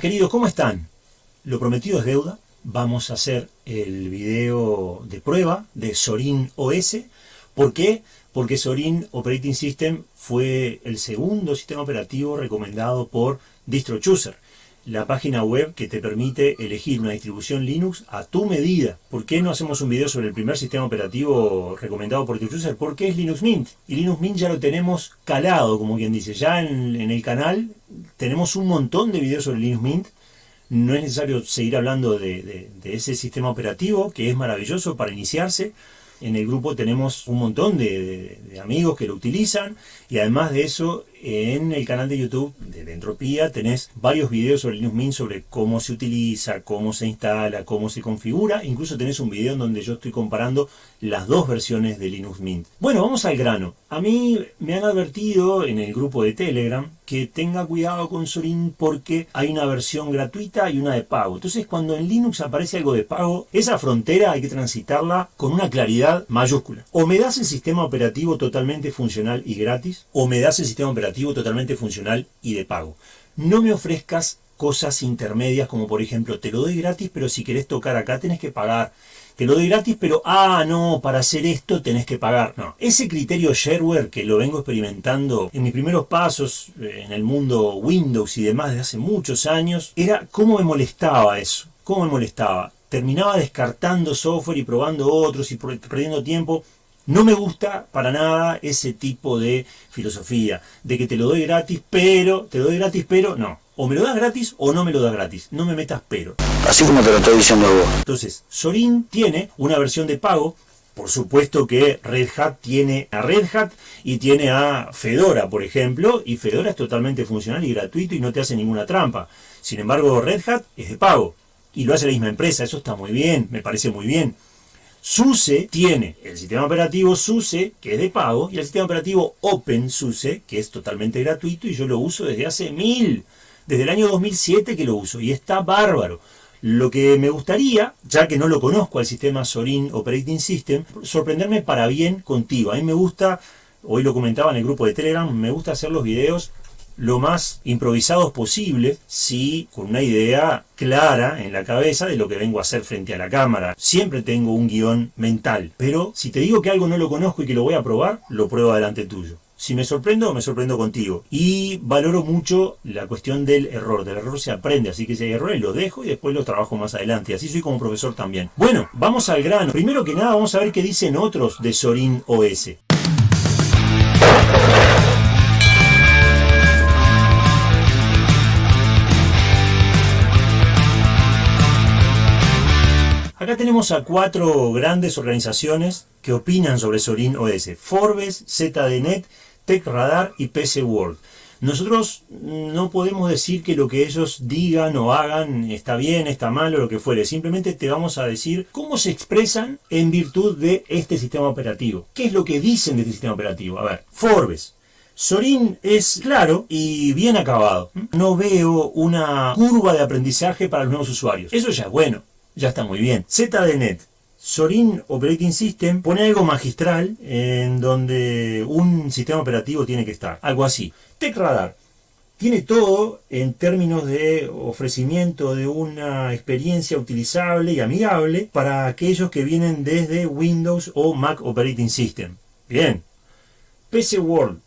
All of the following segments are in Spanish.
Queridos, ¿cómo están? Lo prometido es deuda. Vamos a hacer el video de prueba de Sorin OS. ¿Por qué? Porque Sorin Operating System fue el segundo sistema operativo recomendado por DistroChooser la página web que te permite elegir una distribución Linux a tu medida. ¿Por qué no hacemos un video sobre el primer sistema operativo recomendado por DistroChooser? Porque es Linux Mint. Y Linux Mint ya lo tenemos calado, como quien dice. Ya en, el canal tenemos un montón de videos sobre Linux Mint. No es necesario seguir hablando de ese sistema operativo, que es maravilloso para iniciarse. En el grupo tenemos un montón de, amigos que lo utilizan y además de eso en el canal de YouTube de Entropía tenés varios videos sobre Linux Mint sobre cómo se utiliza, cómo se instala, cómo se configura. Incluso tenés un video en donde yo estoy comparando las dos versiones de Linux Mint. Bueno, vamos al grano. A mí me han advertido en el grupo de Telegram que tenga cuidado con Sorin porque hay una versión gratuita y una de pago. Entonces cuando en Linux aparece algo de pago, esa frontera hay que transitarla con una claridad mayúscula. O me das el sistema operativo totalmente funcional y gratis, o me das el sistema operativo totalmente funcional y de pago. No me ofrezcas cosas intermedias como por ejemplo te lo doy gratis pero si querés tocar acá tenés que pagar te lo doy gratis, pero ah, no, para hacer esto tenés que pagar. No, ese criterio shareware que lo vengo experimentando en mis primeros pasos eh, en el mundo Windows y demás desde hace muchos años, era cómo me molestaba eso, cómo me molestaba. Terminaba descartando software y probando otros y perdiendo tiempo. No me gusta para nada ese tipo de filosofía, de que te lo doy gratis, pero, te lo doy gratis, pero, no. O me lo das gratis o no me lo das gratis. No me metas pero. Así como te lo estoy diciendo vos. Entonces, Sorin tiene una versión de pago. Por supuesto que Red Hat tiene a Red Hat y tiene a Fedora, por ejemplo. Y Fedora es totalmente funcional y gratuito y no te hace ninguna trampa. Sin embargo, Red Hat es de pago. Y lo hace la misma empresa. Eso está muy bien, me parece muy bien. SUSE tiene el sistema operativo SUSE, que es de pago, y el sistema operativo OpenSUSE, que es totalmente gratuito, y yo lo uso desde hace mil desde el año 2007 que lo uso y está bárbaro. Lo que me gustaría, ya que no lo conozco al sistema Sorin Operating System, sorprenderme para bien contigo. A mí me gusta, hoy lo comentaba en el grupo de Telegram, me gusta hacer los videos lo más improvisados posible, sí, con una idea clara en la cabeza de lo que vengo a hacer frente a la cámara. Siempre tengo un guion mental, pero si te digo que algo no lo conozco y que lo voy a probar, lo pruebo delante tuyo. Si me sorprendo, me sorprendo contigo. Y valoro mucho la cuestión del error. Del error se aprende, así que si hay errores los dejo y después los trabajo más adelante. Así soy como profesor también. Bueno, vamos al grano. Primero que nada vamos a ver qué dicen otros de Sorin OS. Tenemos a cuatro grandes organizaciones que opinan sobre Sorin OS. Forbes, ZDNet, TechRadar y PC World. Nosotros no podemos decir que lo que ellos digan o hagan está bien, está mal o lo que fuere. Simplemente te vamos a decir cómo se expresan en virtud de este sistema operativo. ¿Qué es lo que dicen de este sistema operativo? A ver, Forbes. Sorin es claro y bien acabado. No veo una curva de aprendizaje para los nuevos usuarios. Eso ya es bueno, ya está muy bien. ZDNet. Sorin Operating System pone algo magistral en donde un sistema operativo tiene que estar. Algo así. TechRadar tiene todo en términos de ofrecimiento de una experiencia utilizable y amigable para aquellos que vienen desde Windows o Mac Operating System. Bien. PC World.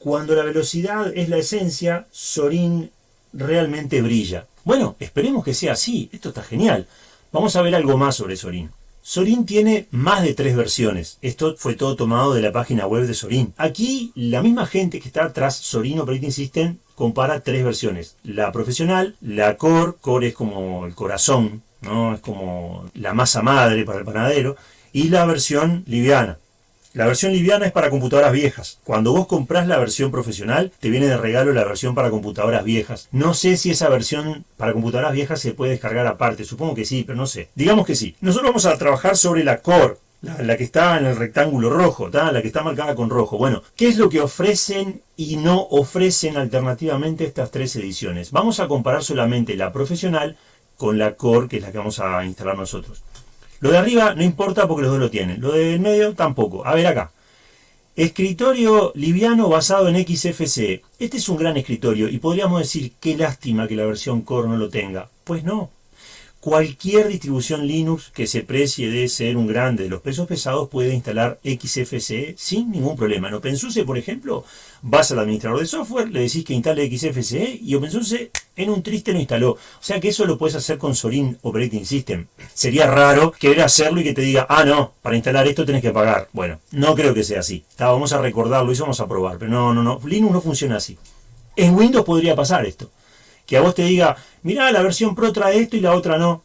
Cuando la velocidad es la esencia, Sorin realmente brilla. Bueno, esperemos que sea así. Esto está genial. Vamos a ver algo más sobre Sorin. Sorin tiene más de tres versiones. Esto fue todo tomado de la página web de Sorin. Aquí la misma gente que está tras Sorin Operating System compara tres versiones. La profesional, la core, core es como el corazón, ¿no? es como la masa madre para el panadero, y la versión liviana. La versión liviana es para computadoras viejas. Cuando vos comprás la versión profesional, te viene de regalo la versión para computadoras viejas. No sé si esa versión para computadoras viejas se puede descargar aparte. Supongo que sí, pero no sé. Digamos que sí. Nosotros vamos a trabajar sobre la Core. La, que está en el rectángulo rojo, la que está marcada con rojo. Bueno, ¿qué es lo que ofrecen y no ofrecen alternativamente estas tres ediciones? Vamos a comparar solamente la profesional con la Core, que es la que vamos a instalar nosotros. Lo de arriba no importa porque los dos lo tienen. Lo del medio tampoco. A ver acá. Escritorio liviano basado en XFCE. Este es un gran escritorio y podríamos decir qué lástima que la versión Core no lo tenga. Pues no, Cualquier distribución Linux que se precie de ser un grande de los pesos pesados puede instalar XFCE sin ningún problema. En OpenSUSE, por ejemplo, vas al administrador de software, le decís que instale XFCE y OpenSUSE en un triste lo instaló. O sea que eso lo puedes hacer con Sorin Operating System. Sería raro querer hacerlo y que te diga, ah, no, para instalar esto tenés que pagar. Bueno, no creo que sea así. vamos a recordarlo y vamos a probar. Pero no, no, no. Linux no funciona así. En Windows podría pasar esto que a vos te diga, mirá, la versión Pro trae esto y la otra no.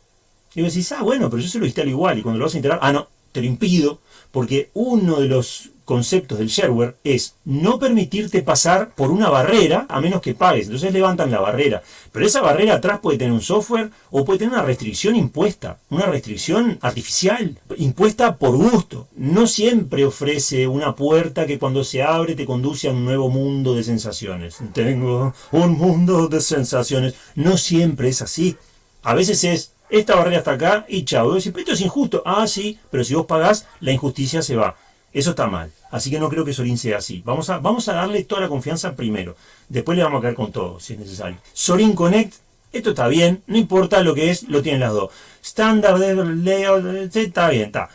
Y vos decís, ah, bueno, pero yo se lo instalo igual. Y cuando lo vas a instalar, ah, no, te lo impido, porque uno de los conceptos del shareware es no permitirte pasar por una barrera a menos que pagues. Entonces levantan la barrera. Pero esa barrera atrás puede tener un software o puede tener una restricción impuesta, una restricción artificial, impuesta por gusto. No siempre ofrece una puerta que cuando se abre te conduce a un nuevo mundo de sensaciones. Tengo un mundo de sensaciones. No siempre es así. A veces es esta barrera está acá y chao. Esto es injusto. Ah, sí, pero si vos pagás, la injusticia se va. Eso está mal. Así que no creo que Sorin sea así. Vamos a, vamos a darle toda la confianza primero. Después le vamos a caer con todo, si es necesario. Sorin Connect, esto está bien. No importa lo que es, lo tienen las dos. Standard, Layout, está bien, está.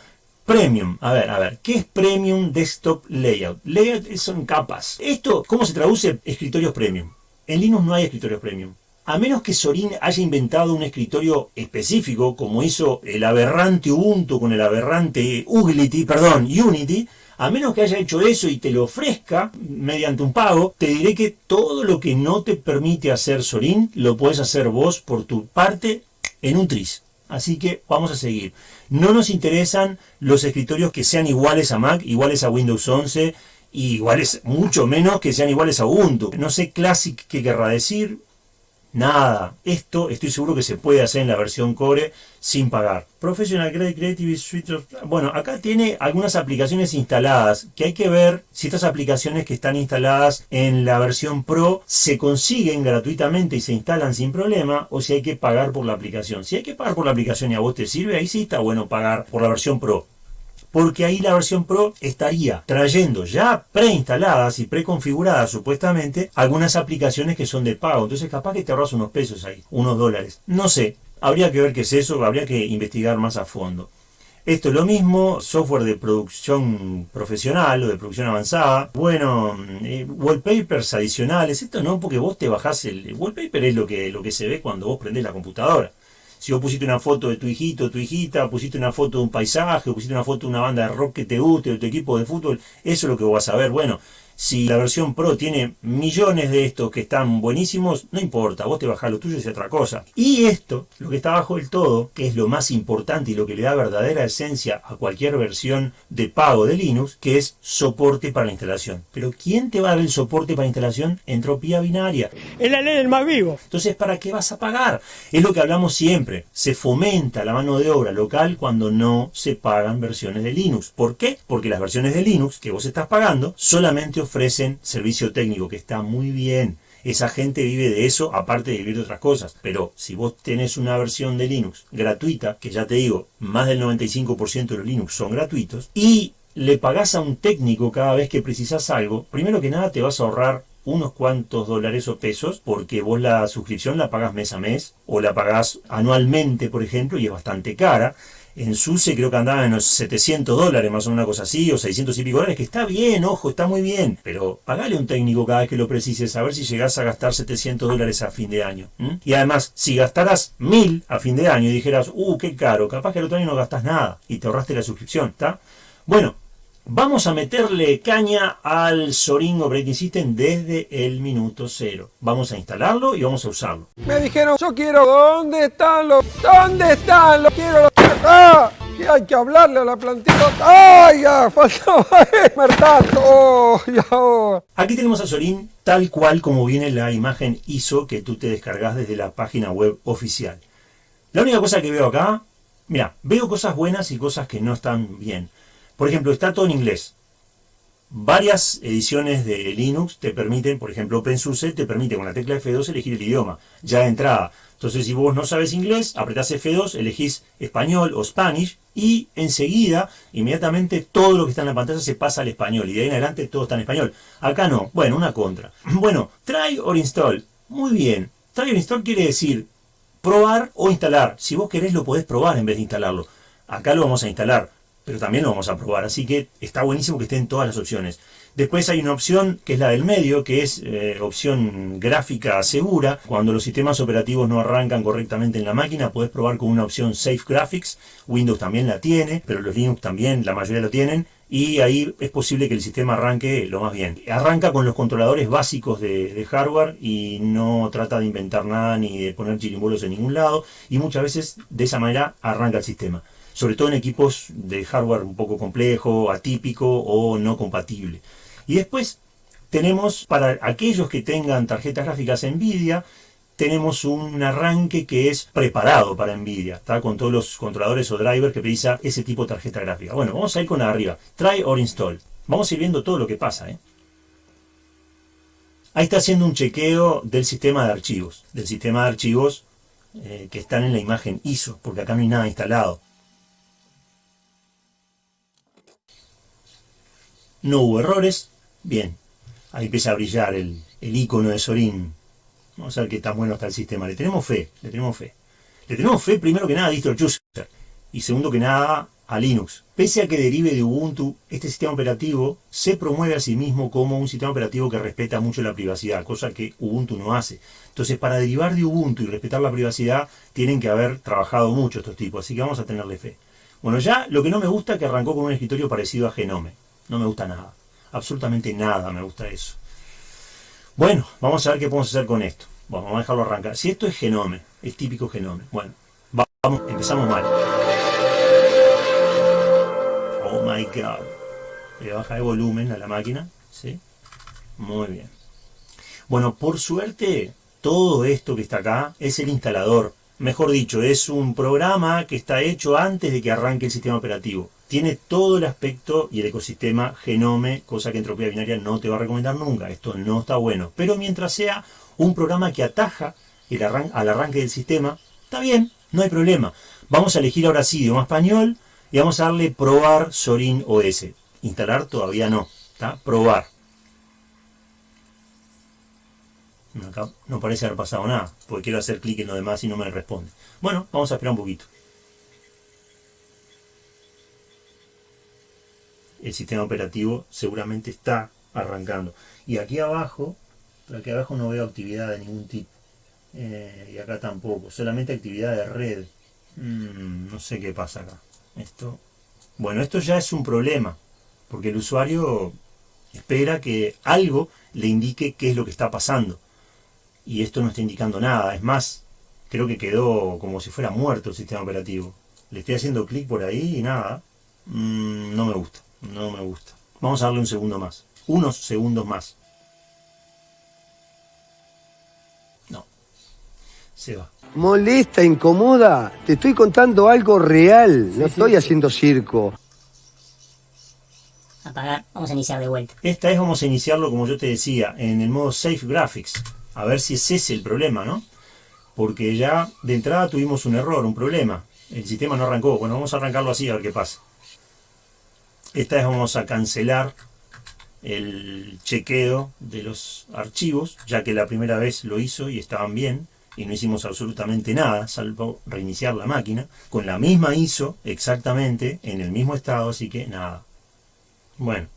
Premium, a ver, a ver, ¿qué es Premium Desktop Layout? Layout son capas. Esto, ¿cómo se traduce? Escritorios Premium. En Linux no hay escritorios Premium. A menos que Sorin haya inventado un escritorio específico, como hizo el aberrante Ubuntu con el aberrante Uglity, perdón, Unity, a menos que haya hecho eso y te lo ofrezca mediante un pago, te diré que todo lo que no te permite hacer Sorin, lo puedes hacer vos por tu parte en un tris. Así que vamos a seguir. No nos interesan los escritorios que sean iguales a Mac, iguales a Windows 11, y iguales, mucho menos que sean iguales a Ubuntu. No sé Classic qué querrá decir, Nada. Esto estoy seguro que se puede hacer en la versión Core sin pagar. Professional Grade Creative Suite Bueno, acá tiene algunas aplicaciones instaladas que hay que ver si estas aplicaciones que están instaladas en la versión Pro se consiguen gratuitamente y se instalan sin problema o si hay que pagar por la aplicación. Si hay que pagar por la aplicación y a vos te sirve, ahí sí está bueno pagar por la versión Pro porque ahí la versión Pro estaría trayendo ya preinstaladas y preconfiguradas supuestamente algunas aplicaciones que son de pago. Entonces capaz que te ahorras unos pesos ahí, unos dólares. No sé, habría que ver qué es eso, habría que investigar más a fondo. Esto es lo mismo, software de producción profesional o de producción avanzada. Bueno, eh, wallpapers adicionales. Esto no, porque vos te bajás el wallpaper, es lo que, lo que se ve cuando vos prendés la computadora si vos pusiste una foto de tu hijito, tu hijita, pusiste una foto de un paisaje, pusiste una foto de una banda de rock que te guste, de tu equipo de fútbol, eso es lo que vas a ver. Bueno, si la versión Pro tiene millones de estos que están buenísimos, no importa, vos te bajás lo tuyo y es otra cosa. Y esto, lo que está abajo del todo, que es lo más importante y lo que le da verdadera esencia a cualquier versión de pago de Linux, que es soporte para la instalación. Pero ¿quién te va a dar el soporte para instalación? Entropía binaria. Es la ley del más vivo. Entonces, ¿para qué vas a pagar? Es lo que hablamos siempre. Se fomenta la mano de obra local cuando no se pagan versiones de Linux. ¿Por qué? Porque las versiones de Linux que vos estás pagando solamente ofrecen servicio técnico, que está muy bien. Esa gente vive de eso, aparte de vivir de otras cosas. Pero si vos tenés una versión de Linux gratuita, que ya te digo, más del 95% de los Linux son gratuitos, y le pagás a un técnico cada vez que precisas algo, primero que nada te vas a ahorrar unos cuantos dólares o pesos porque vos la suscripción la pagas mes a mes o la pagás anualmente, por ejemplo, y es bastante cara en SUSE creo que andaba en los 700 dólares, más o menos una cosa así, o 600 y pico dólares, que está bien, ojo, está muy bien, pero pagale a un técnico cada vez que lo precises, a ver si llegás a gastar 700 dólares a fin de año. Y además, si gastaras 1000 a fin de año y dijeras, uh, qué caro, capaz que el otro año no gastas nada y te ahorraste la suscripción, ¿está? Bueno, Vamos a meterle caña al Sorin Operating System desde el minuto cero. Vamos a instalarlo y vamos a usarlo. Me dijeron, yo quiero, ¿dónde están los? ¿Dónde están los? Quiero los... ¡Ah! Que hay que hablarle a la plantilla. ¡Ay, ya! Faltaba oh, ya. Aquí tenemos a Sorin tal cual como viene la imagen ISO que tú te descargas desde la página web oficial. La única cosa que veo acá, mira, veo cosas buenas y cosas que no están bien. Por ejemplo, está todo en inglés. varias ediciones de Linux te permiten, por ejemplo OpenSUSE te permite con la tecla F2 elegir el idioma, ya de entrada. Entonces si vos no sabes inglés, apretás F2, elegís español o Spanish y enseguida, inmediatamente todo lo que está en la pantalla se pasa al español y de ahí en adelante todo está en español. Acá no, bueno, una contra. Bueno, try or install, muy bien. Try or install quiere decir probar o instalar. Si vos querés lo podés probar en vez de instalarlo. Acá lo vamos a instalar pero también lo vamos a probar. Así que está buenísimo que estén todas las opciones. Después hay una opción que es la del medio, que es eh, opción gráfica segura. Cuando los sistemas operativos no arrancan correctamente en la máquina, puedes probar con una opción Safe Graphics. Windows también la tiene, pero los Linux también, la mayoría lo tienen. Y ahí es posible que el sistema arranque lo más bien. Arranca con los controladores básicos de, hardware y no trata de inventar nada ni de poner chirimbolos en ningún lado. Y muchas veces de esa manera arranca el sistema sobre todo en equipos de hardware un poco complejo, atípico o no compatible. Y después tenemos, para aquellos que tengan tarjetas gráficas NVIDIA, tenemos un arranque que es preparado para NVIDIA, está con todos los controladores o drivers que precisa ese tipo de tarjeta gráfica. Bueno, vamos a ir con arriba, try or install. Vamos a ir viendo todo lo que pasa. ¿eh? Ahí está haciendo un chequeo del sistema de archivos, del sistema de archivos eh, que están en la imagen ISO, porque acá no hay nada instalado. No hubo errores. Bien. Ahí empieza a brillar el, icono de Sorin. Vamos a ver qué tan bueno está el sistema. Le tenemos fe, le tenemos fe. Le tenemos fe primero que nada a DistroChooser. Y segundo que nada a Linux. Pese a que derive de Ubuntu, este sistema operativo se promueve a sí mismo como un sistema operativo que respeta mucho la privacidad, cosa que Ubuntu no hace. Entonces, para derivar de Ubuntu y respetar la privacidad, tienen que haber trabajado mucho estos tipos, así que vamos a tenerle fe. Bueno, ya lo que no me gusta es que arrancó con un escritorio parecido a Genome. No me gusta nada. Absolutamente nada me gusta eso. Bueno, vamos a ver qué podemos hacer con esto. vamos a dejarlo arrancar. Si esto es genome, es típico genome. Bueno, vamos, empezamos mal. Oh my god. Le baja el volumen a la máquina. ¿Sí? Muy bien. Bueno, por suerte, todo esto que está acá es el instalador. Mejor dicho, es un programa que está hecho antes de que arranque el sistema operativo tiene todo el aspecto y el ecosistema genome, cosa que Entropía Binaria no te va a recomendar nunca. Esto no está bueno. Pero mientras sea un programa que ataja el al arranque del sistema, está bien, no hay problema. Vamos a elegir ahora sí idioma español y vamos a darle probar Sorin OS. Instalar todavía no, ¿está? Probar. Acá no parece haber pasado nada, porque quiero hacer clic en lo demás y no me responde. Bueno, vamos a esperar un poquito. El sistema operativo seguramente está arrancando. Y aquí abajo, aquí abajo no veo actividad de ningún tipo. Eh, y acá tampoco, solamente actividad de red. Mm, no sé qué pasa acá. Esto, bueno, esto ya es un problema, porque el usuario espera que algo le indique qué es lo que está pasando. Y esto no está indicando nada. Es más, creo que quedó como si fuera muerto el sistema operativo. Le estoy haciendo clic por ahí y nada. Mm, no me gusta. No me gusta. Vamos a darle un segundo más. Unos segundos más. No. Se va. Molesta, incomoda. Te estoy contando algo real. no estoy haciendo circo. Apagar. Vamos a iniciar de vuelta. Esta es, vamos a iniciarlo, como yo te decía, en el modo Safe Graphics. A ver si es ese el problema, ¿no? Porque ya de entrada tuvimos un error, un problema. El sistema no arrancó. Bueno, vamos a arrancarlo así a ver qué pasa. Esta vez vamos a cancelar el chequeo de los archivos, ya que la primera vez lo hizo y estaban bien, y no hicimos absolutamente nada, salvo reiniciar la máquina, con la misma ISO exactamente, en el mismo estado, así que nada. Bueno,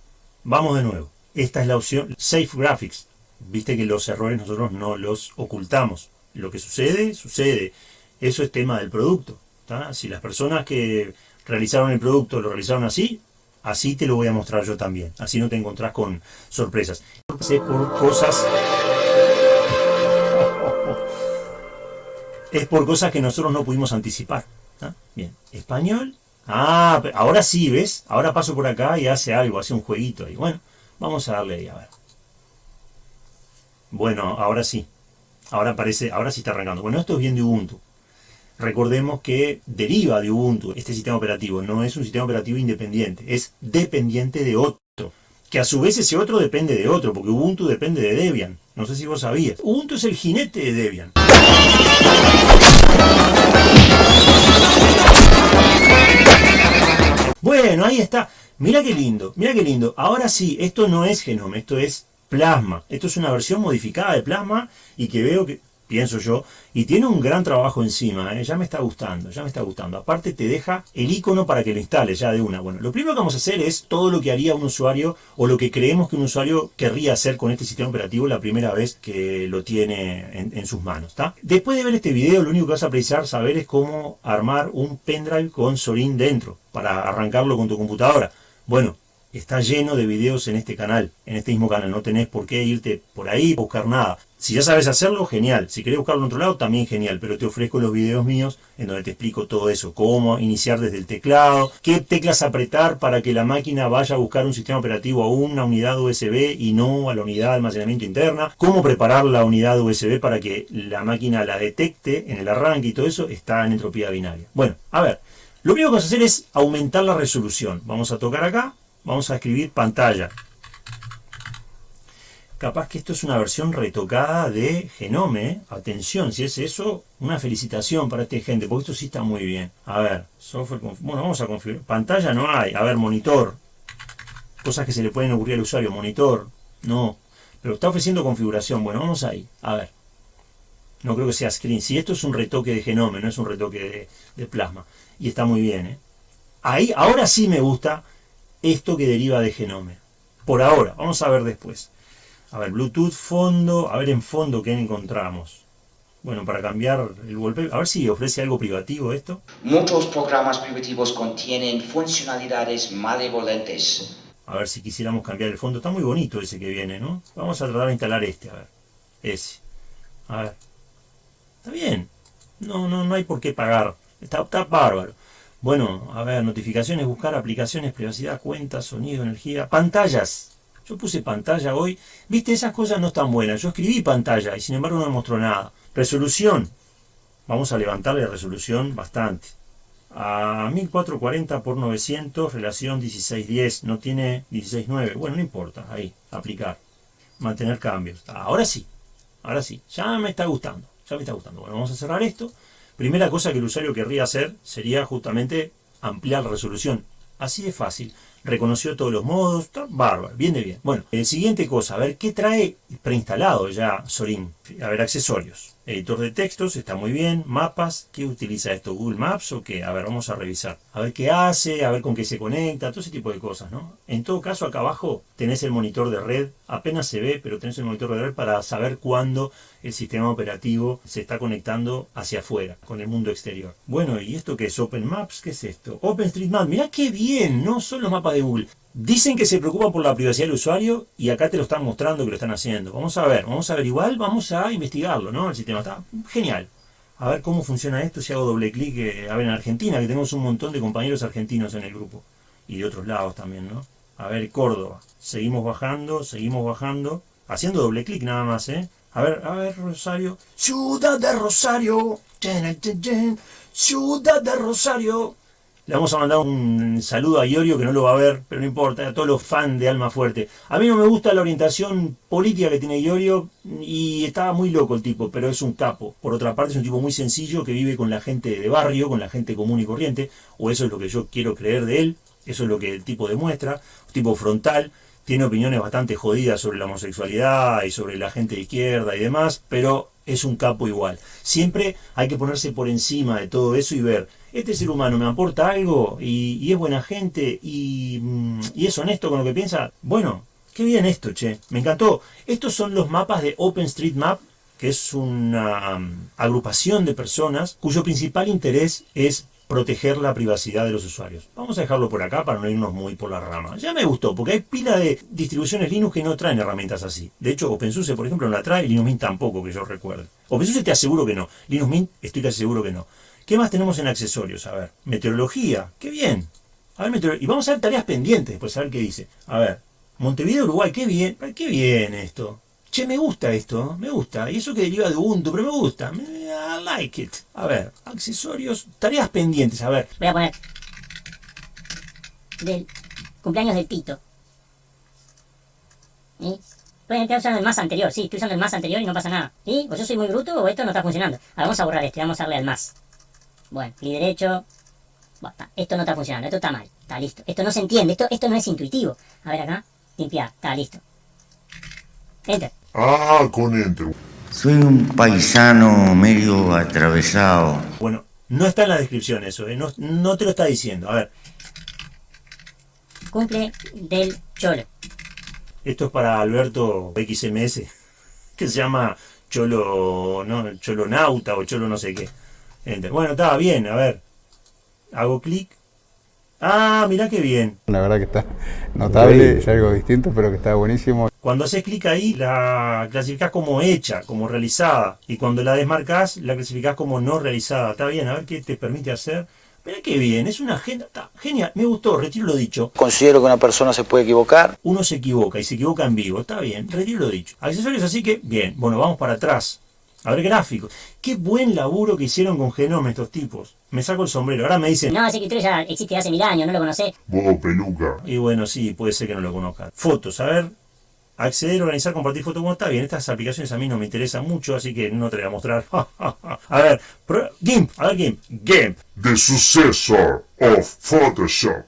vamos de nuevo. Esta es la opción Safe Graphics. Viste que los errores nosotros no los ocultamos. Lo que sucede, sucede. Eso es tema del producto. Si las personas que realizaron el producto lo realizaron así, Así te lo voy a mostrar yo también. Así no te encontrás con sorpresas. Es por cosas... Es por cosas que nosotros no pudimos anticipar. Bien, español. Ah, ahora sí, ¿ves? Ahora paso por acá y hace algo, hace un jueguito ahí. Bueno, vamos a darle ahí, a ver. Bueno, ahora sí. Ahora parece, ahora sí está arrancando. Bueno, esto es bien de Ubuntu. Recordemos que deriva de Ubuntu este sistema operativo, no es un sistema operativo independiente, es dependiente de otro. que a su vez ese otro depende de otro, porque Ubuntu depende de Debian. No sé si vos sabías. Ubuntu es el jinete de Debian. Bueno, ahí está. Mira qué lindo, mira qué lindo. Ahora sí, esto no es Genome, esto es Plasma. Esto es una versión modificada de Plasma y que veo que pienso yo, y tiene un gran trabajo encima, ¿eh? ya me está gustando, ya me está gustando. Aparte te deja el icono para que lo instales ya de una. Bueno, lo primero que vamos a hacer es todo lo que haría un usuario o lo que creemos que un usuario querría hacer con este sistema operativo la primera vez que lo tiene en, sus manos. Después de ver este video, lo único que vas a precisar saber es cómo armar un pendrive con Sorin dentro para arrancarlo con tu computadora. Bueno, está lleno de videos en este canal, en este mismo canal. No tenés por qué irte por ahí, buscar nada. Si ya sabes hacerlo, genial. Si querés buscarlo en otro lado, también genial. Pero te ofrezco los videos míos en donde te explico todo eso. Cómo iniciar desde el teclado, qué teclas apretar para que la máquina vaya a buscar un sistema operativo a una unidad USB y no a la unidad de almacenamiento interna. Cómo preparar la unidad USB para que la máquina la detecte en el arranque y todo eso está en entropía binaria. Bueno, a ver. Lo único que vamos a hacer es aumentar la resolución. Vamos a tocar acá vamos a escribir pantalla. Capaz que esto es una versión retocada de Genome. Atención, si es eso, una felicitación para esta gente, porque esto sí está muy bien. A ver, software, bueno, vamos a configurar. Pantalla no hay. A ver, monitor. Cosas que se le pueden ocurrir al usuario. Monitor, no. Pero está ofreciendo configuración. Bueno, vamos ahí. A ver. No creo que sea screen. Si esto es un retoque de Genome, no es un retoque de, de plasma. Y está muy bien, ¿eh? Ahí, ahora sí me gusta esto que deriva de Genome. Por ahora, vamos a ver después. A ver, Bluetooth, fondo, a ver en fondo qué encontramos. Bueno, para cambiar el wallpaper, a ver si ofrece algo privativo esto. Muchos programas privativos contienen funcionalidades malevolentes. A ver si quisiéramos cambiar el fondo. Está muy bonito ese que viene, ¿no? Vamos a tratar de instalar este, a ver. Ese. A ver. Está bien. No, no, no hay por qué pagar. Está, está bárbaro. Bueno, a ver, notificaciones, buscar aplicaciones, privacidad, cuentas, sonido, energía, pantallas. Yo puse pantalla hoy. Viste, esas cosas no están buenas. Yo escribí pantalla y sin embargo no mostró nada. Resolución. Vamos a levantarle la resolución bastante. A 1440 por 900, relación 1610. No tiene 16.9. Bueno, no importa. Ahí, aplicar. Mantener cambios. Ahora sí. Ahora sí. Ya me está gustando. Ya me está gustando. Bueno, vamos a cerrar esto. Primera cosa que el usuario querría hacer sería justamente ampliar la resolución. Así de fácil. Reconoció todos los modos, está bárbaro, viene bien. Bueno, el siguiente cosa, a ver qué trae preinstalado ya Sorin. A ver, accesorios. Editor de textos, está muy bien. Mapas, ¿qué utiliza esto? ¿Google Maps o qué? A ver, vamos a revisar. A ver qué hace, a ver con qué se conecta, todo ese tipo de cosas, ¿no? En todo caso, acá abajo tenés el monitor de red. Apenas se ve, pero tenés el monitor de red para saber cuándo el sistema operativo se está conectando hacia afuera, con el mundo exterior. Bueno, ¿y esto qué es? Open Maps, ¿qué es esto? OpenStreetMap, mirá qué bien, no son los mapas de Google. Dicen que se preocupan por la privacidad del usuario y acá te lo están mostrando que lo están haciendo. Vamos a ver, vamos a ver igual, vamos a investigarlo, ¿no? El sistema está genial. A ver cómo funciona esto si hago doble clic, eh, a ver en Argentina, que tenemos un montón de compañeros argentinos en el grupo. Y de otros lados también, ¿no? A ver, Córdoba. Seguimos bajando, seguimos bajando. Haciendo doble clic nada más, ¿eh? A ver, a ver, Rosario. Ciudad de Rosario. Ciudad de Rosario. Le vamos a mandar un saludo a Iorio que no lo va a ver, pero no importa, a todos los fans de Alma Fuerte. A mí no me gusta la orientación política que tiene Iorio y estaba muy loco el tipo, pero es un capo. Por otra parte es un tipo muy sencillo que vive con la gente de barrio, con la gente común y corriente, o eso es lo que yo quiero creer de él, eso es lo que el tipo demuestra, un tipo frontal, tiene opiniones bastante jodidas sobre la homosexualidad y sobre la gente de izquierda y demás, pero es un capo igual. Siempre hay que ponerse por encima de todo eso y ver este ser humano me aporta algo y, es buena gente mm, y, es honesto con lo que piensa, bueno, qué bien esto, che, me encantó. Estos son los mapas de OpenStreetMap, que es una mm, agrupación de personas cuyo principal interés es proteger la privacidad de los usuarios. Vamos a dejarlo por acá para no irnos muy por la rama. Ya me gustó, porque hay pila de distribuciones Linux que no traen herramientas así. De hecho, OpenSUSE, por ejemplo, no la trae, Linux Mint tampoco, que yo recuerde. OpenSUSE te aseguro que no. Linux Mint estoy casi seguro que no. ¿Qué más tenemos en accesorios? A ver, meteorología, qué bien. A ver, y vamos a ver tareas pendientes, después a ver qué dice. A ver, Montevideo, Uruguay, qué bien, qué bien esto. Che, me gusta esto, me gusta. Y eso que deriva de Ubuntu, pero me gusta. I like it. A ver, accesorios, tareas pendientes, a ver. Voy a poner del cumpleaños del Tito. ¿Y? Pueden estar usando el más anterior, sí, estoy usando el más anterior y no pasa nada. ¿Y? O yo soy muy bruto o esto no está funcionando. Vamos a borrar esto vamos a darle al más. Bueno, clic derecho. Bueno, está, esto no está funcionando, esto está mal. Está listo. Esto no se entiende, esto, esto no es intuitivo. A ver acá, limpiar, está listo. Enter. Ah, con Enter. Soy un paisano medio atravesado. Bueno, no está en la descripción eso, ¿eh? no, no te lo está diciendo. A ver, Cumple del cholo. esto es para Alberto XMS, que se llama Cholo, no, Cholo Nauta o Cholo no sé qué. Enter. Bueno, está bien, a ver. Hago clic. Ah, mirá qué bien. La verdad que está notable, es algo distinto, pero que está buenísimo. Cuando haces clic ahí, la clasificás como hecha, como realizada. Y cuando la desmarcás, la clasificás como no realizada. Está bien, a ver qué te permite hacer. Mirá qué bien, es una agenda. Está genial, me gustó, retiro lo dicho. Considero que una persona se puede equivocar. Uno se equivoca y se equivoca en vivo. Está bien, retiro lo dicho. Accesorios así que, bien. Bueno, vamos para atrás. A ver, gráficos. Qué buen laburo que hicieron con Genome estos tipos. Me saco el sombrero. Ahora me dicen, No, ese escritorio ya existe hace mil años, no lo conocés. Vos, peluca. Y bueno, sí, puede ser que no lo conozcan. Fotos, a ver. Acceder, organizar, compartir fotos. Bueno, está bien. Estas aplicaciones a mí no me interesan mucho, así que no te voy a mostrar. a ver, pro- GIMP, a ver GIMP. GIMP. The successor of Photoshop.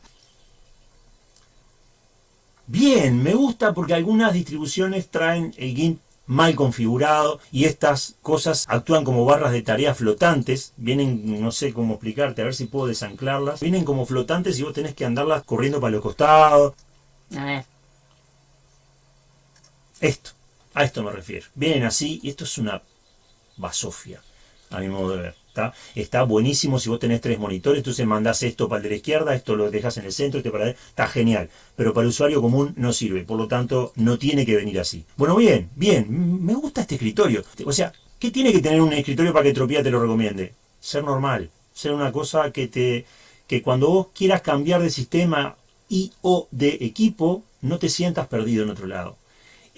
Bien, me gusta porque algunas distribuciones traen el GIMP mal configurado y estas cosas actúan como barras de tareas flotantes. Vienen, no sé cómo explicarte, a ver si puedo desanclarlas. Vienen como flotantes y vos tenés que andarlas corriendo para los costados. A ver. Esto, a esto me refiero. Vienen así y esto es una basofia, a mi modo de ver. ¿Está? Buenísimo si vos tenés tres monitores, entonces mandás esto para el de la izquierda, esto lo dejas en el centro, este para está genial. Pero para el usuario común no sirve, por lo tanto no tiene que venir así. Bueno, bien, bien, me gusta este escritorio. O sea, ¿qué tiene que tener un escritorio para que Tropía te lo recomiende? Ser normal, ser una cosa que te que cuando vos quieras cambiar de sistema y o de equipo, no te sientas perdido en otro lado.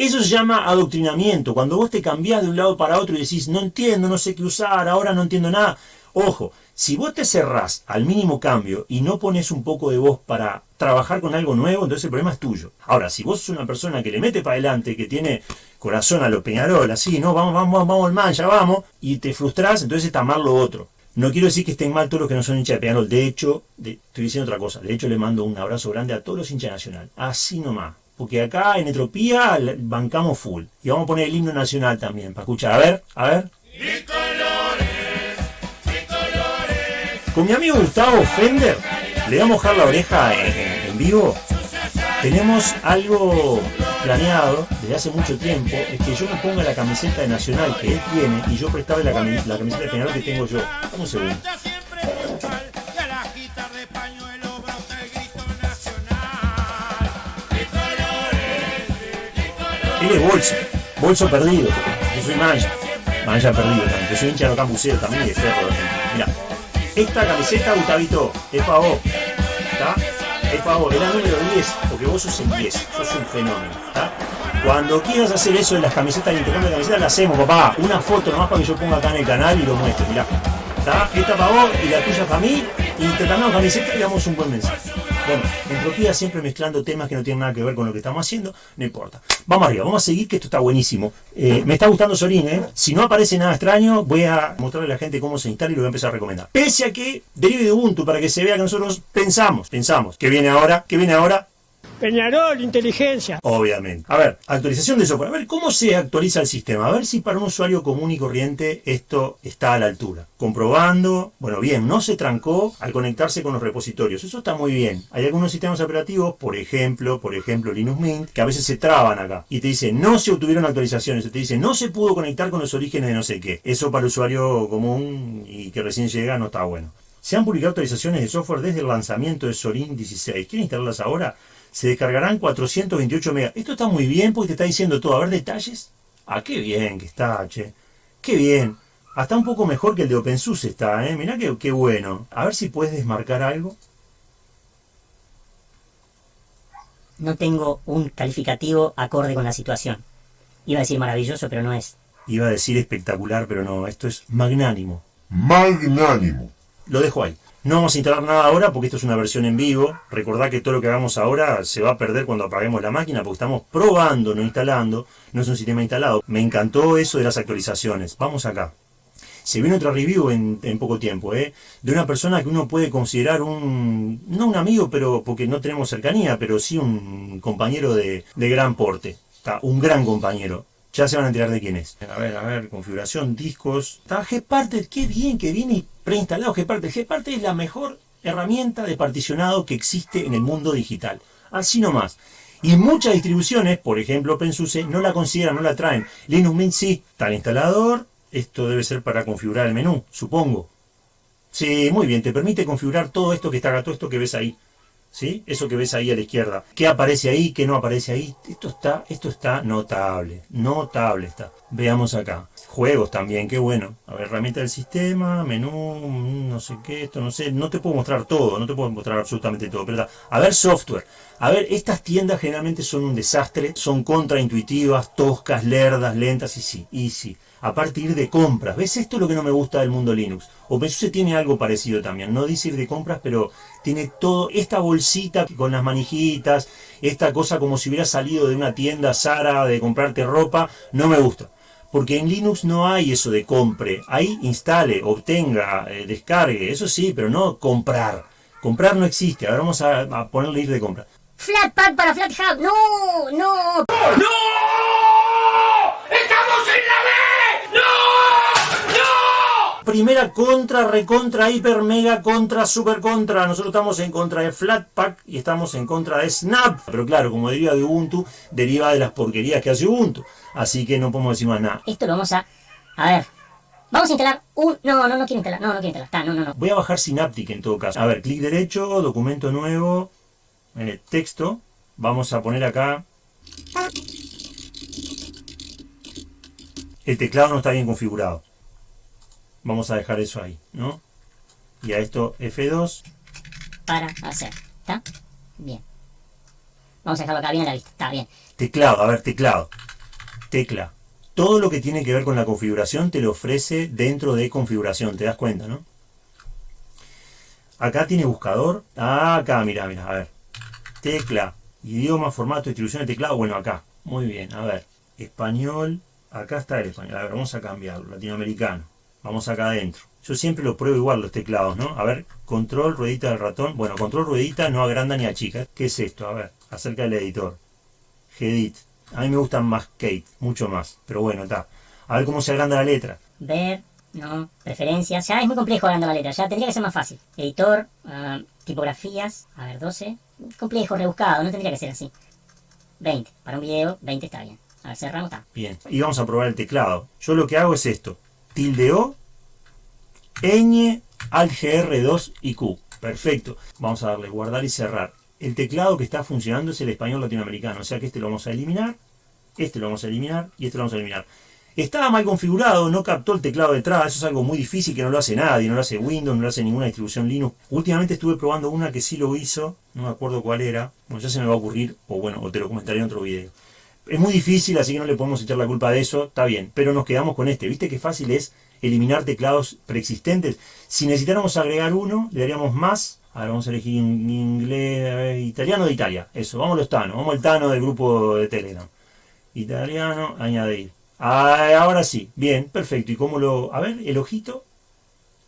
Eso se llama adoctrinamiento. Cuando vos te cambiás de un lado para otro y decís, no entiendo, no sé qué usar, ahora no entiendo nada. Ojo, si vos te cerrás al mínimo cambio y no pones un poco de vos para trabajar con algo nuevo, entonces el problema es tuyo. Ahora, si vos sos una persona que le mete para adelante, que tiene corazón a los Peñarol, así, no, vamos, vamos, vamos, al man, ya vamos, y te frustrás, entonces está mal lo otro. No quiero decir que estén mal todos los que no son hinchas de Peñarol. De hecho, estoy diciendo otra cosa. De hecho, le mando un abrazo grande a todos los hinchas nacional. Así nomás. Porque acá en Etropía la- bancamos full. Y vamos a poner el himno nacional también, para escuchar. A ver, a ver. Con mi amigo Gustavo Fender, le voy a mojar la oreja en, vivo. Tenemos algo planeado desde hace mucho tiempo, es que yo me ponga la camiseta de Nacional que él tiene y yo prestarle la, cami- la camiseta de Peñarol que tengo yo. Un segundo. Él es bolso, bolso perdido. Yo soy mancha, mancha perdido también. Yo soy hincha de los campuseros también y de Ferro. Mira, esta camiseta, Gustavito, es para vos. ¿Está? Es para vos. Era número 10, porque vos sos el 10, sos un fenómeno. ¿Está? Cuando quieras hacer eso de las camisetas, el intercambio de camisetas, la hacemos, papá. Una foto nomás para que yo ponga acá en el canal y lo muestre. Mirá. ¿Está? Esta para vos y la tuya para mí. Intercambiamos camisetas y damos un buen mensaje. Bueno, entropía siempre mezclando temas que no tienen nada que ver con lo que estamos haciendo, no importa. Vamos arriba, vamos a seguir que esto está buenísimo. Eh, me está gustando Sorín, ¿eh? Si no aparece nada extraño, voy a mostrarle a la gente cómo se instala y lo voy a empezar a recomendar. Pese a que derive de Ubuntu para que se vea que nosotros pensamos, pensamos. ¿Qué viene ahora? ¿Qué viene ahora? Peñarol, inteligencia. Obviamente. A ver, actualización de software. A ver, ¿cómo se actualiza el sistema? A ver si para un usuario común y corriente esto está a la altura. Comprobando, bueno, bien, no se trancó al conectarse con los repositorios. Eso está muy bien. Hay algunos sistemas operativos, por ejemplo, por ejemplo Linux Mint, que a veces se traban acá y te dice no se obtuvieron actualizaciones, te dice no se pudo conectar con los orígenes de no sé qué. Eso para el usuario común y que recién llega no está bueno. Se han publicado actualizaciones de software desde el lanzamiento de Sorin 16. ¿Quieren instalarlas ahora? Se descargarán 428 megas. Esto está muy bien porque te está diciendo todo. A ver detalles. Ah, qué bien que está, che. Qué bien. Hasta un poco mejor que el de OpenSUSE está, ¿eh? Mirá qué, qué bueno. A ver si puedes desmarcar algo. No tengo un calificativo acorde con la situación. Iba a decir maravilloso, pero no es. Iba a decir espectacular, pero no. Esto es magnánimo. Magnánimo. lo dejo ahí. No vamos a instalar nada ahora porque esto es una versión en vivo. Recordad que todo lo que hagamos ahora se va a perder cuando apaguemos la máquina porque estamos probando, no instalando. No es un sistema instalado. Me encantó eso de las actualizaciones. Vamos acá. Se viene otra review en, en poco tiempo, ¿eh? De una persona que uno puede considerar un... No un amigo, pero porque no tenemos cercanía, pero sí un compañero de, de gran porte. Un gran compañero. Ya se van a enterar de quién es. A ver, a ver, configuración, discos. Está Gparted, qué bien que viene preinstalado Gparted. Gparted es la mejor herramienta de particionado que existe en el mundo digital. Así nomás. Y muchas distribuciones, por ejemplo OpenSUSE, no la consideran, no la traen. Linux Mint sí, está el instalador. Esto debe ser para configurar el menú, supongo. Sí, muy bien, te permite configurar todo esto que está acá, todo esto que ves ahí. ¿Sí? Eso que ves ahí a la izquierda. ¿Qué aparece ahí? ¿Qué no aparece ahí? Esto está, esto está notable. Notable está. Veamos acá. Juegos también, qué bueno. A ver, herramienta del sistema, menú, no sé qué, esto no sé. No te puedo mostrar todo, no te puedo mostrar absolutamente todo. Pero. A ver, software. A ver, estas tiendas generalmente son un desastre. Son contraintuitivas, toscas, lerdas, lentas y sí, y sí a partir de compras. ¿Ves? Esto es lo que no me gusta del mundo Linux. OpenSUSE tiene algo parecido también. No dice ir de compras, pero tiene todo, esta bolsita con las manijitas, esta cosa como si hubiera salido de una tienda Sara de comprarte ropa, no me gusta. Porque en Linux no hay eso de compre. Ahí instale, obtenga, eh, descargue, eso sí, pero no comprar. Comprar no existe. Ahora vamos a, a ponerle ir de compra. Flatpak para FlatHub. No, no. Primera contra, recontra, hiper, mega, contra, super contra. Nosotros estamos en contra de Flatpak y estamos en contra de Snap. Pero claro, como deriva de Ubuntu, deriva de las porquerías que hace Ubuntu. Así que no podemos decir más nada. Esto lo vamos a... A ver. Vamos a instalar un... No, no, no quiero instalar. No, no quiero instalar. Está, no, no, no. Voy a bajar Synaptic en todo caso. A ver, clic derecho, documento nuevo, eh, texto. Vamos a poner acá... El teclado no está bien configurado. Vamos a dejar eso ahí, ¿no? Y a esto F2. Para hacer. ¿Está? Bien. Vamos a dejarlo acá bien a la vista. Está bien. Teclado, a ver, teclado. Tecla. Todo lo que tiene que ver con la configuración te lo ofrece dentro de configuración, te das cuenta, ¿no? Acá tiene buscador. Ah, acá, mira, mira, a ver. Tecla, idioma, formato, distribución de teclado. Bueno, acá. Muy bien, a ver. Español. Acá está el español. A ver, vamos a cambiarlo. Latinoamericano. Vamos acá adentro. Yo siempre lo pruebo igual los teclados, ¿no? A ver, control, ruedita del ratón. Bueno, control, ruedita, no agranda ni achica. ¿Qué es esto? A ver, acerca del editor. Gedit. A mí me gustan más Kate, mucho más. Pero bueno, está. A ver cómo se agranda la letra. Ver, no, preferencias. Ya es muy complejo agrandar la letra. Ya tendría que ser más fácil. Editor, ah, tipografías. A ver, 12. Complejo, rebuscado. No tendría que ser así. 20. Para un video, 20 está bien. A ver, cerramos, está. Bien. Y vamos a probar el teclado. Yo lo que hago es esto. Tilde O, ñ, alt GR2 y. Perfecto. Vamos a darle guardar y cerrar. El teclado que está funcionando es el español latinoamericano. O sea que este lo vamos a eliminar. Este lo vamos a eliminar. Y este lo vamos a eliminar. Estaba mal configurado, no captó el teclado detrás, eso es algo muy difícil que no lo hace nadie, no lo hace Windows, no lo hace ninguna distribución Linux. Últimamente estuve probando una que sí lo hizo, no me acuerdo cuál era, bueno, ya se me va a ocurrir, o bueno, o te lo comentaré en otro video. Es muy difícil, así que no le podemos echar la culpa de eso, está bien, pero nos quedamos con este. ¿Viste qué fácil es eliminar teclados preexistentes? Si necesitáramos agregar uno, le daríamos más. Ahora vamos a elegir inglés, italiano de Italia. Eso, vamos los Tano, vamos al Tano del grupo de Telegram. Italiano, añadir. Ah, ahora sí, bien, perfecto. ¿Y cómo lo...? A ver, el ojito.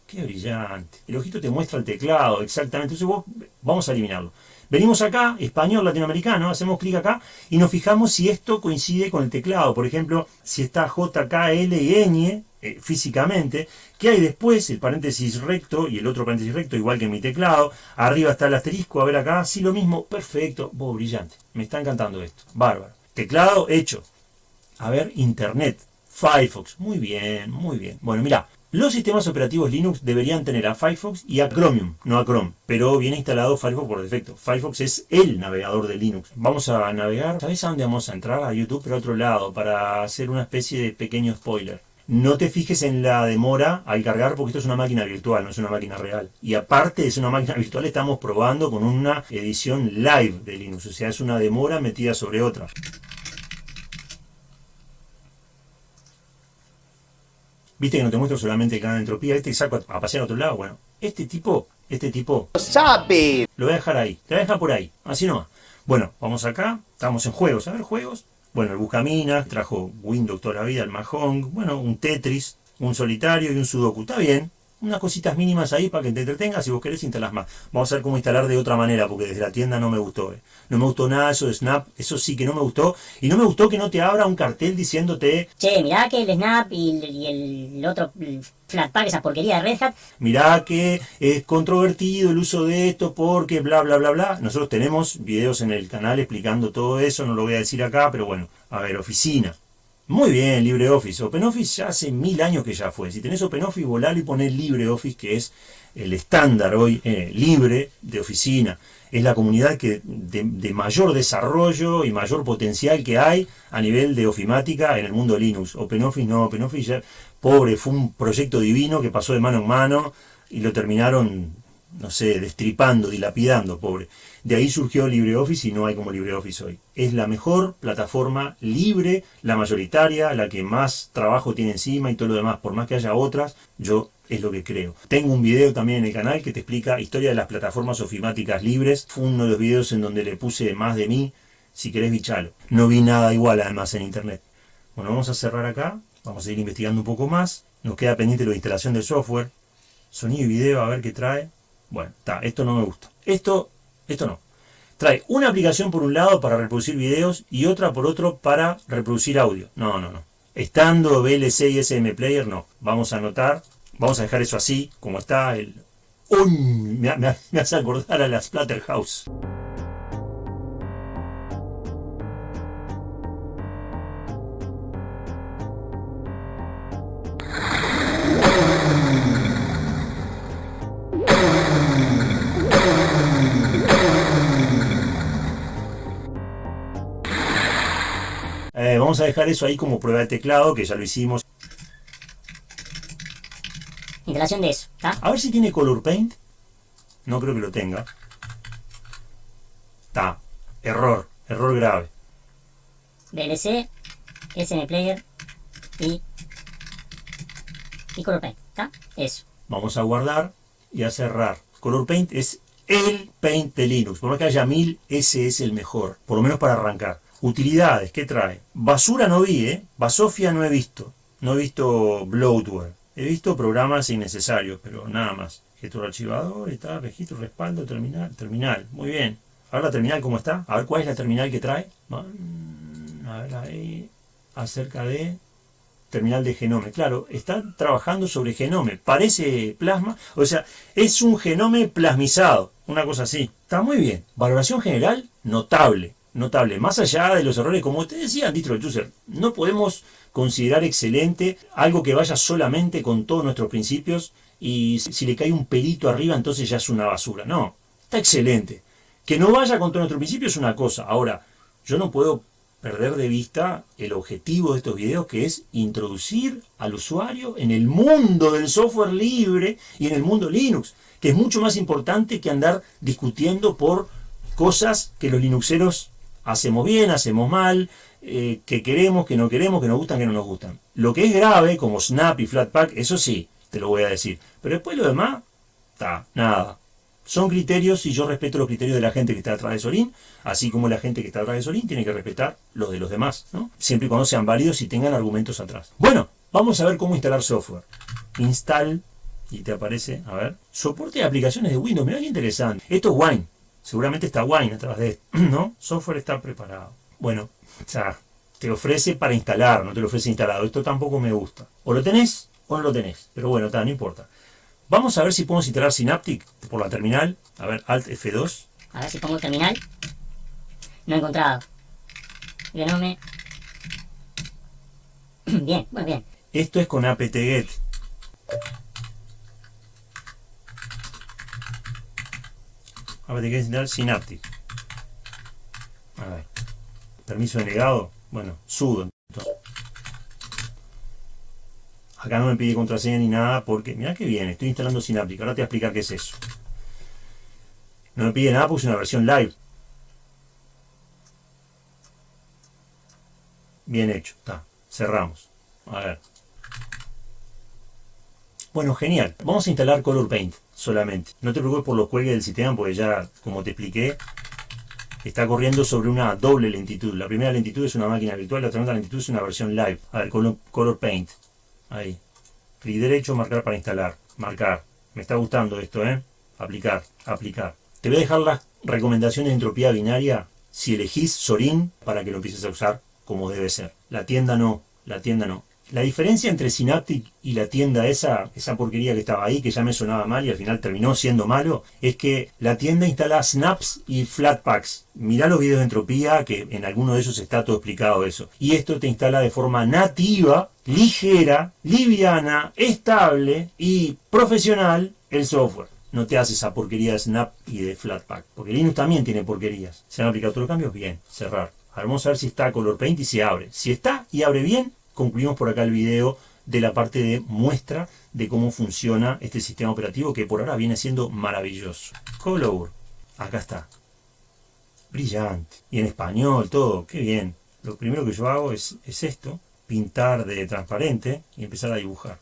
Qué brillante. El ojito te muestra el teclado, exactamente. Entonces vos, vamos a eliminarlo. Venimos acá, español latinoamericano, hacemos clic acá y nos fijamos si esto coincide con el teclado. Por ejemplo, si está J, K, L y Ñ eh, físicamente, ¿qué hay después? El paréntesis recto y el otro paréntesis recto, igual que en mi teclado. Arriba está el asterisco, a ver acá, sí lo mismo, perfecto, brillante. Me está encantando esto, bárbaro. Teclado hecho. A ver, Internet, Firefox, muy bien, muy bien. Bueno, mira, los sistemas operativos Linux deberían tener a Firefox y a Chromium, no a Chrome, pero viene instalado Firefox por defecto. Firefox es el navegador de Linux. Vamos a navegar, ¿sabes a dónde vamos a entrar? A YouTube, pero a otro lado, para hacer una especie de pequeño spoiler. No te fijes en la demora al cargar porque esto es una máquina virtual, no es una máquina real. Y aparte ser una máquina virtual, estamos probando con una edición live de Linux, o sea, es una demora metida sobre otra. Viste que no te muestro solamente el canal de entropía, este y saco a pasear a otro lado, bueno, Este tipo, este tipo... ¡Sabe! Lo voy a dejar ahí, te voy a dejar por ahí, así nomás. Bueno, vamos acá, estamos en juegos, a ver juegos. Bueno, el Buscamina, trajo Windows toda la vida, el Mahjong, bueno, un Tetris, un solitario y un Sudoku, está bien, unas cositas mínimas ahí para que te entretengas. Si vos querés, instalas más. Vamos a ver cómo instalar de otra manera, porque desde la tienda no me gustó. eh. No me gustó nada eso de Snap. Eso sí que no me gustó. Y no me gustó que no te abra un cartel diciéndote, Che, mirá que el Snap y el, y el otro Flatpak, esa porquería de Red Hat, mirá que es controvertido el uso de esto porque bla, bla, bla, bla. Nosotros tenemos videos en el canal explicando todo eso. No lo voy a decir acá, pero bueno. A ver, oficina. Muy bien, LibreOffice. OpenOffice ya hace mil años que ya fue. Si tenés OpenOffice, volalo y ponés LibreOffice, que es el estándar hoy eh, libre de oficina. Es la comunidad que de, de mayor desarrollo y mayor potencial que hay a nivel de ofimática en el mundo Linux. OpenOffice no, OpenOffice ya, pobre, fue un proyecto divino que pasó de mano en mano y lo terminaron, no sé, destripando, dilapidando, pobre. De ahí surgió LibreOffice y no hay como LibreOffice hoy. Es la mejor plataforma libre, la mayoritaria, la que más trabajo tiene encima y todo lo demás. Por más que haya otras, yo es lo que creo. Tengo un video también en el canal que te explica historia de las plataformas ofimáticas libres. Fue uno de los videos en donde le puse más de mí. Si querés, bichalo. No vi nada igual además en internet. Bueno, vamos a cerrar acá. Vamos a ir investigando un poco más. Nos queda pendiente la instalación del software. Sonido y video, a ver qué trae. Bueno, está, esto no me gusta. Esto, esto no. Trae una aplicación por un lado para reproducir videos y otra por otro para reproducir audio. No, no, no. Estando VLC y SM Player, no. Vamos a anotar, vamos a dejar eso así, como está. El... ¡Uy! Me, me- me hace acordar a la Splatterhouse. Vamos a dejar eso ahí como prueba de teclado, que ya lo hicimos. instalación de eso, ¿está? A ver si tiene Color Paint. No creo que lo tenga. Está. Error. Error grave. VLC, SM Player y, y Color Paint, ¿está? Eso. Vamos a guardar y a cerrar. Color Paint es el Paint de Linux. Por más que haya mil, ese es el mejor. Por lo menos para arrancar. Utilidades, ¿qué trae? Basura no vi, ¿eh? Basofia no he visto. No he visto bloatware. He visto programas innecesarios, pero nada más. Gestor archivador, está, registro, respaldo, terminal. Terminal, muy bien. A ver la terminal cómo está. A ver cuál es la terminal que trae. A ver ahí. Acerca de terminal de Genome. Claro, está trabajando sobre Genome. Parece plasma. O sea, es un Genome plasmizado. Una cosa así. Está muy bien. Valoración general, notable. Notable. Más allá de los errores, como usted decía, Distro User, no podemos considerar excelente algo que vaya solamente con todos nuestros principios y si le cae un pelito arriba, entonces ya es una basura. No, está excelente. Que no vaya con todos nuestros principios es una cosa. Ahora, yo no puedo perder de vista el objetivo de estos videos que es introducir al usuario en el mundo del software libre y en el mundo Linux, que es mucho más importante que andar discutiendo por cosas que los linuxeros hacemos bien, hacemos mal, eh, que queremos, que no queremos, que nos gustan, que no nos gustan. Lo que es grave, como Snap y Flatpak, eso sí, te lo voy a decir. Pero después lo demás, está, nada. Son criterios y yo respeto los criterios de la gente que está atrás de Sorin, así como la gente que está atrás de Sorin tiene que respetar los de los demás, ¿no? Siempre y cuando sean válidos y tengan argumentos atrás. Bueno, vamos a ver cómo instalar software. Install, y te aparece, a ver, soporte de aplicaciones de Windows, mira qué interesante. Esto es Wine, seguramente está Wine atrás de esto, ¿no? Software está preparado. Bueno, o sea, te ofrece para instalar, no te lo ofrece instalado. Esto tampoco me gusta. O lo tenés o no lo tenés, pero bueno, está, no importa. Vamos a ver si podemos instalar Synaptic por la terminal. A ver, Alt F2. A ver si pongo terminal. No he encontrado. Genome. Bien, bueno, bien. Esto es con apt-get. Apt-get instalar Synaptic. A ver. Permiso denegado. Bueno, sudo. Acá no me pide contraseña ni nada porque, mira que bien, estoy instalando Synaptic. Ahora te voy a explicar qué es eso. No me pide nada porque es una versión live. Bien hecho, está. Cerramos. A ver. Bueno, genial. Vamos a instalar Color Paint. Solamente. No te preocupes por los cuelgues del sistema porque ya, como te expliqué, está corriendo sobre una doble lentitud. La primera lentitud es una máquina virtual, la segunda lentitud es una versión live. A ver, color, color paint. Ahí. Clic derecho, marcar para instalar. Marcar. Me está gustando esto, ¿eh? Aplicar, aplicar. Te voy a dejar las recomendaciones de entropía binaria si elegís Sorin para que lo empieces a usar como debe ser. La tienda no, la tienda no. La diferencia entre Synaptic y la tienda esa, esa porquería que estaba ahí, que ya me sonaba mal y al final terminó siendo malo, es que la tienda instala snaps y flatpaks. Mirá los videos de entropía, que en alguno de ellos está todo explicado eso. Y esto te instala de forma nativa, ligera, liviana, estable y profesional el software. No te hace esa porquería de snap y de flatpak. Porque Linux también tiene porquerías. ¿Se han aplicado todos los cambios? Bien. Cerrar. Vamos a ver si está Color Paint y se abre. Si está y abre bien, concluimos por acá el video de la parte de muestra de cómo funciona este sistema operativo que por ahora viene siendo maravilloso. Color, acá está. Brillante. Y en español, todo, qué bien. Lo primero que yo hago es, es esto, pintar de transparente y empezar a dibujar.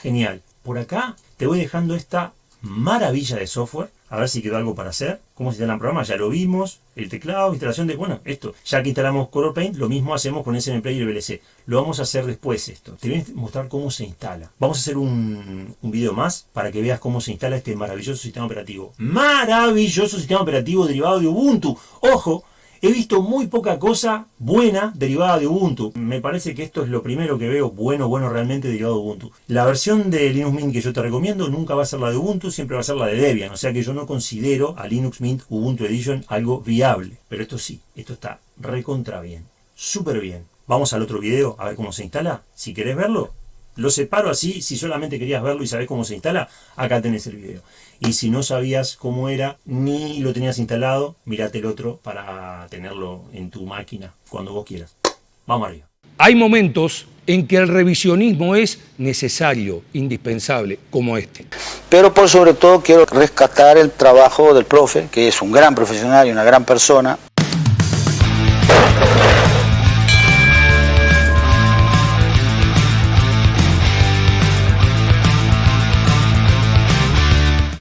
Genial. Por acá te voy dejando esta maravilla de software. A ver si quedó algo para hacer. ¿Cómo se instala el programa? Ya lo vimos. El teclado, instalación de... Bueno, esto. Ya que instalamos Color Paint, lo mismo hacemos con SM Player y VLC. Lo vamos a hacer después esto. Te voy a mostrar cómo se instala. Vamos a hacer un, un video más para que veas cómo se instala este maravilloso sistema operativo. Maravilloso sistema operativo derivado de Ubuntu. Ojo, He visto muy poca cosa buena derivada de Ubuntu. Me parece que esto es lo primero que veo bueno, bueno realmente derivado de Ubuntu. La versión de Linux Mint que yo te recomiendo nunca va a ser la de Ubuntu, siempre va a ser la de Debian. O sea que yo no considero a Linux Mint Ubuntu Edition algo viable. Pero esto sí, esto está recontra bien. Súper bien. Vamos al otro video a ver cómo se instala. Si querés verlo, lo separo así, si solamente querías verlo y sabés cómo se instala, acá tenés el video. Y si no sabías cómo era, ni lo tenías instalado, mirate el otro para tenerlo en tu máquina cuando vos quieras. Vamos arriba. Hay momentos en que el revisionismo es necesario, indispensable, como este. Pero por sobre todo quiero rescatar el trabajo del profe, que es un gran profesional y una gran persona.